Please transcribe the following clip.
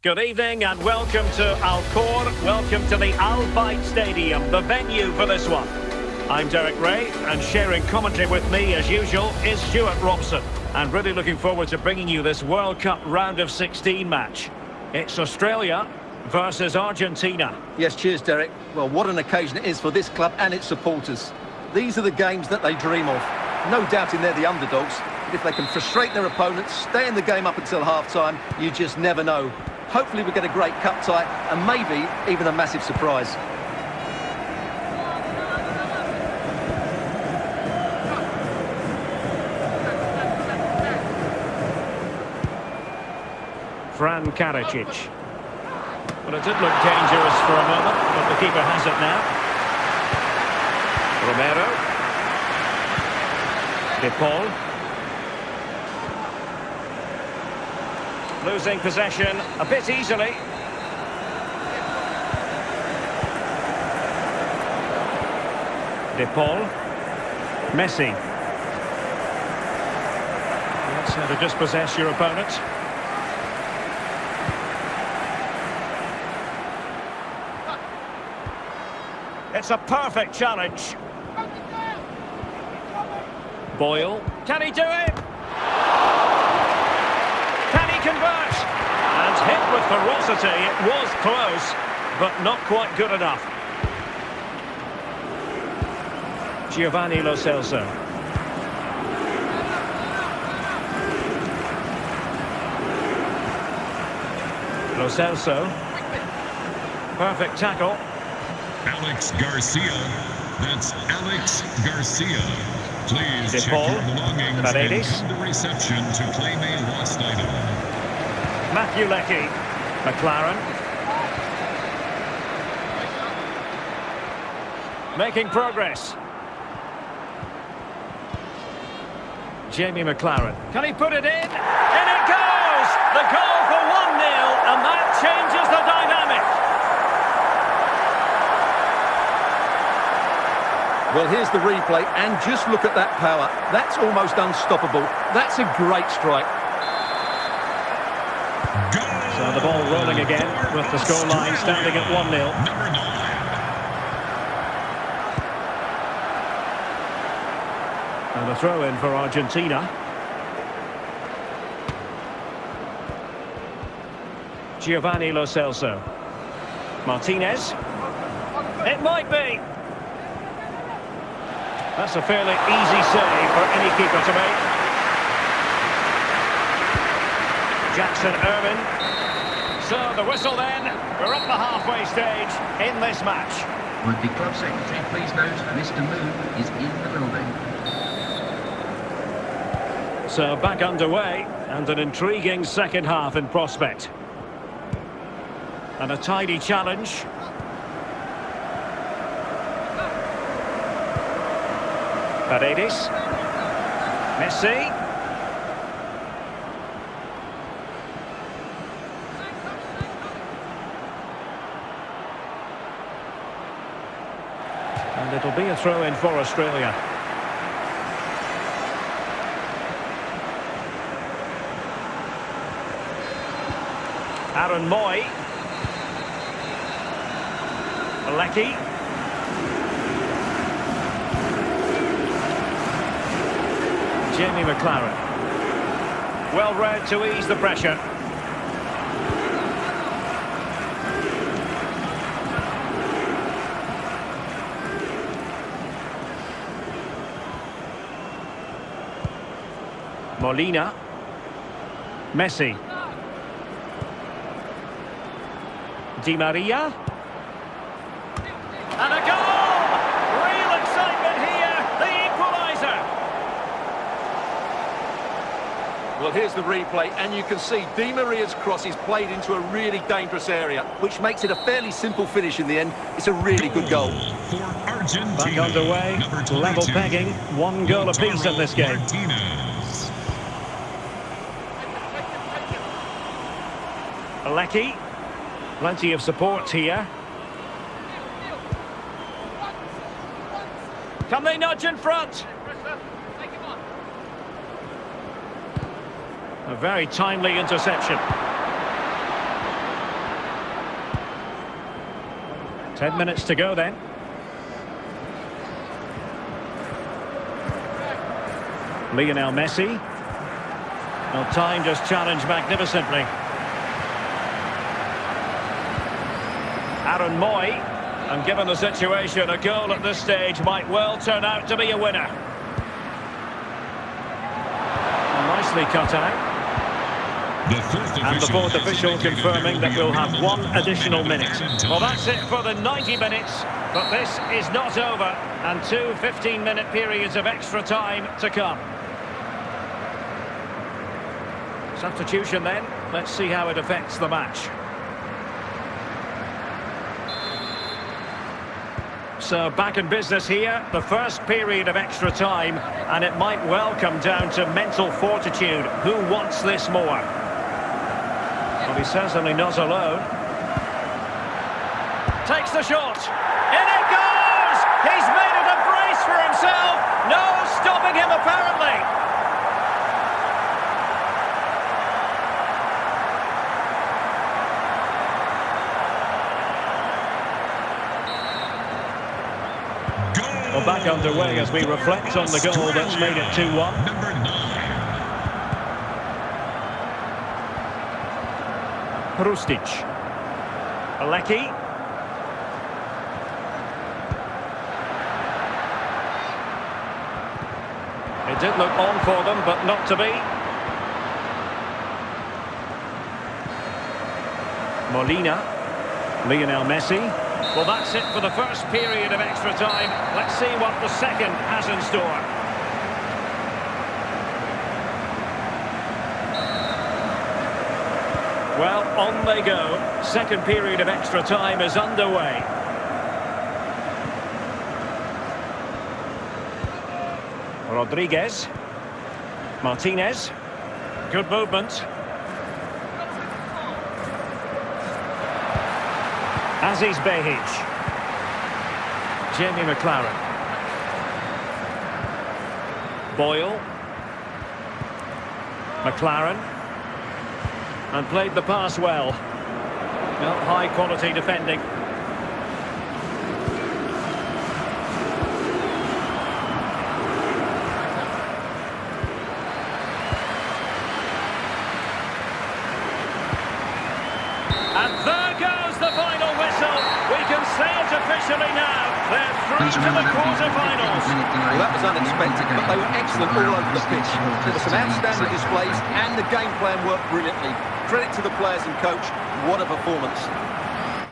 Good evening and welcome to Al Khor. Welcome to the Al Stadium, the venue for this one. I'm Derek Ray, and sharing commentary with me, as usual, is Stewart Robson. And really looking forward to bringing you this World Cup round of 16 match. It's Australia versus Argentina. Yes, cheers, Derek. Well, what an occasion it is for this club and its supporters. These are the games that they dream of. No doubt doubting they're the underdogs, but if they can frustrate their opponents, stay in the game up until half-time, you just never know. Hopefully we get a great cup tie and maybe even a massive surprise. Fran Karacic. Well, it did look dangerous for a moment, but the keeper has it now. Romero. De Paul. Losing possession a bit easily. De Paul. Messi. That's how to dispossess your opponent. It's a perfect challenge. Boyle. Can he do it? convert. And hit with ferocity. It was close, but not quite good enough. Giovanni Lo Celso. Lo Celso. Perfect tackle. Alex Garcia. That's Alex Garcia. Please De check Paul. your belongings Paredes. and come to reception to claim a lost item. Matthew Leckie. Maclaren. Making progress. Jamie Maclaren. Can he put it in? In it goes! The goal for 1-0, and that changes the dynamic. Well, here's the replay, and just look at that power. That's almost unstoppable. That's a great strike. The ball rolling again with the scoreline standing at 1-0. And a throw in for Argentina. Giovanni Lo Celso. Martinez. It might be. That's a fairly easy save for any keeper to make. Jackson Irvine. So the whistle then. We're up the halfway stage in this match. Would the club secretary please note Mr. Moon is in the building. So back underway and an intriguing second half in prospect. And a tidy challenge. Paredes. Messi. And it'll be a throw in for Australia. Aaron Mooy. Leckie. Jamie Maclaren. Well read to ease the pressure. Molina. Messi. Di Maria. And a goal! Real excitement here, the equaliser. Well, here's the replay, and you can see Di Maria's cross is played into a really dangerous area, which makes it a fairly simple finish in the end. It's a really good goal. For Argentina. Back underway, level pegging, one goal apiece in this game. Martinez. Leckie. Plenty of support here. Can they nudge in front? A very timely interception. Ten minutes to go then. Lionel Messi. Well, time just challenged magnificently. Aaron Mooy. And given the situation, a goal at this stage might well turn out to be a winner. Nicely cut out. The And the fourth has official confirming that we'll have one additional minute. Well, that's it for the 90 minutes, but this is not over, and two 15-minute periods of extra time to come. Substitution then. Let's see how it affects the match. So back in business here, the first period of extra time, and it might well come down to mental fortitude. Who wants this more? Well, he's certainly not alone. Takes the shot. In it goes! He's made it a brace for himself. No stopping him, apparently. Well, back underway as we reflect on the goal that's made it 2-1. Number nine. Rustic. Alecki. It did look on for them, but not to be. Molina. Lionel Messi. Well, that's it for the first period of extra time. Let's see what the second has in store. Well, on they go. Second period of extra time is underway. Rodriguez. Martinez. Good movement. Aziz Behich. Jamie Maclaren. Boyle. Maclaren. And played the pass well. Well, high quality defending. And there goes the final whistle. We can say it now. They're through to the there will be a 15 quarterfinals. Well, that was unexpected, but they were excellent all over the pitch. There were some outstanding displays, and the game plan worked brilliantly. Credit to the players and coach. What a performance.